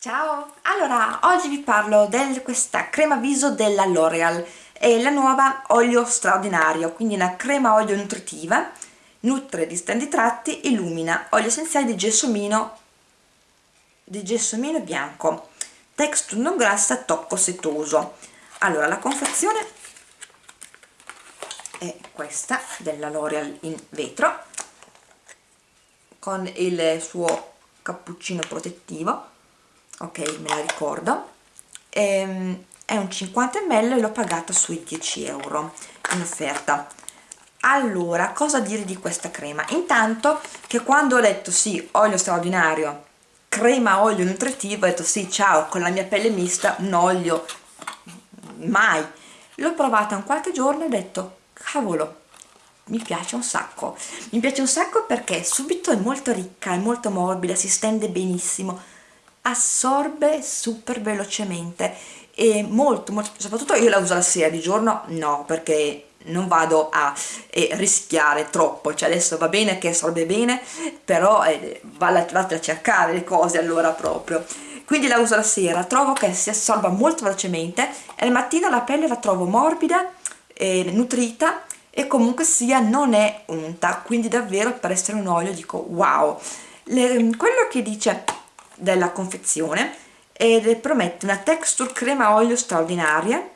Ciao! Allora, oggi vi parlo di questa crema viso della L'Oreal è la nuova olio straordinario, quindi una crema olio nutritiva nutre di stendi tratti, illumina, olio essenziale di gelsomino di gelsomino bianco. Texture non grassa, tocco setoso. Allora, la confezione è questa della L'Oreal in vetro con il suo cappuccino protettivo ok me la ricordo. Ehm, è un 50 ml e l'ho pagata sui 10 euro in offerta. Allora cosa dire di questa crema? Intanto che quando ho letto sì olio straordinario crema olio nutritivo ho detto sì ciao con la mia pelle mista un olio mai. L'ho provata un qualche giorno e ho detto cavolo mi piace un sacco. Mi piace un sacco perché subito è molto ricca è molto morbida si stende benissimo assorbe super velocemente e molto, molto soprattutto io la uso la sera di giorno no perché non vado a eh, rischiare troppo cioè adesso va bene che assorbe bene però eh, vate a cercare le cose allora proprio. Quindi la uso la sera trovo che si assorba molto velocemente e al mattino la pelle la trovo morbida e nutrita e comunque sia non è unta quindi davvero per essere un olio dico wow Le, quello che dice della confezione ed promette una texture crema olio straordinaria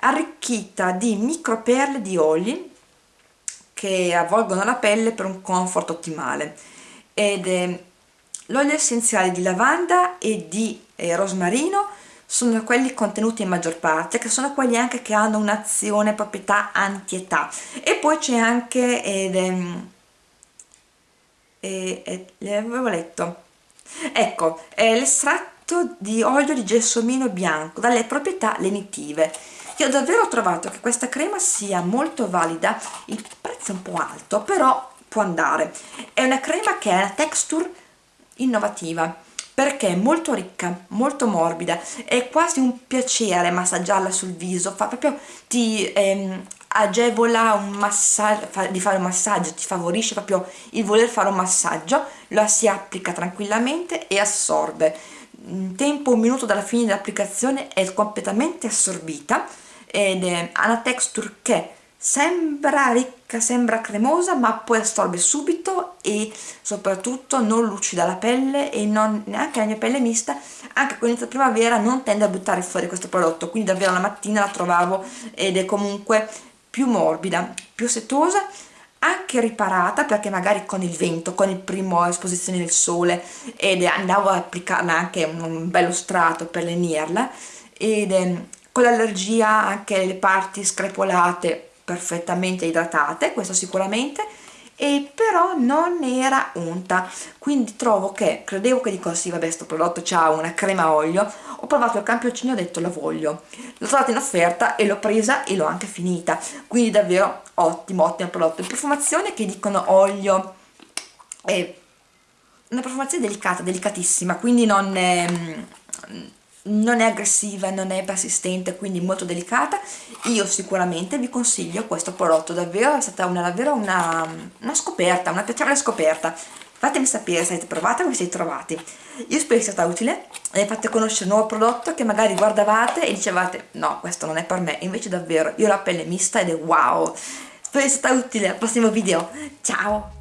arricchita di micro perle di oli che avvolgono la pelle per un comfort ottimale ed eh, l'olio essenziale di lavanda e di eh, rosmarino sono quelli contenuti in maggior parte che sono quelli anche che hanno un'azione proprietà anti-età. E poi c'è anche ed, ehm, e, e, e, avevo letto ecco è l'estratto di olio di gelsomino bianco dalle proprietà lenitive. Io ho davvero trovato che questa crema sia molto valida il prezzo è un po' alto però può andare. È una crema che ha una texture innovativa perché è molto ricca, molto morbida, è quasi un piacere massaggiarla sul viso, fa proprio ti ehm, agevola un di fare un massaggio, ti favorisce proprio il voler fare un massaggio, la si applica tranquillamente e assorbe. In tempo un minuto dalla fine dell'applicazione è completamente assorbita ed è, ha una texture che sembra ricca, sembra cremosa ma poi assorbe subito e soprattutto non lucida la pelle e non, neanche la mia pelle mista anche con l'inizio primavera non tende a buttare fuori questo prodotto quindi davvero la mattina la trovavo ed è comunque più morbida, più setosa anche riparata perché magari con il vento, con il primo esposizione del sole ed andavo ad applicarla anche un bello strato per lenirla ed con l'allergia anche le parti screpolate perfettamente idratate, questo sicuramente, e però non era unta. Quindi trovo che, credevo che dico sì vabbè sto prodotto c'ha una crema olio ho provato il campioncino e ho detto la voglio l'ho trovata in offerta e l'ho presa e l'ho anche finita. Quindi davvero ottimo ottimo prodotto. Profumazione che dicono olio. È una profumazione delicata, delicatissima quindi non è, non è aggressiva, non è persistente, quindi molto delicata, io sicuramente vi consiglio questo prodotto, davvero è stata una, davvero una, una scoperta, una piacevole scoperta. Fatemi sapere se avete provato come siete trovati. Io spero sia stata utile e fate conoscere un nuovo prodotto che magari guardavate e dicevate no, questo non è per me, invece davvero io ho la pelle mista ed è wow. Spero sia stata utile al prossimo video. Ciao!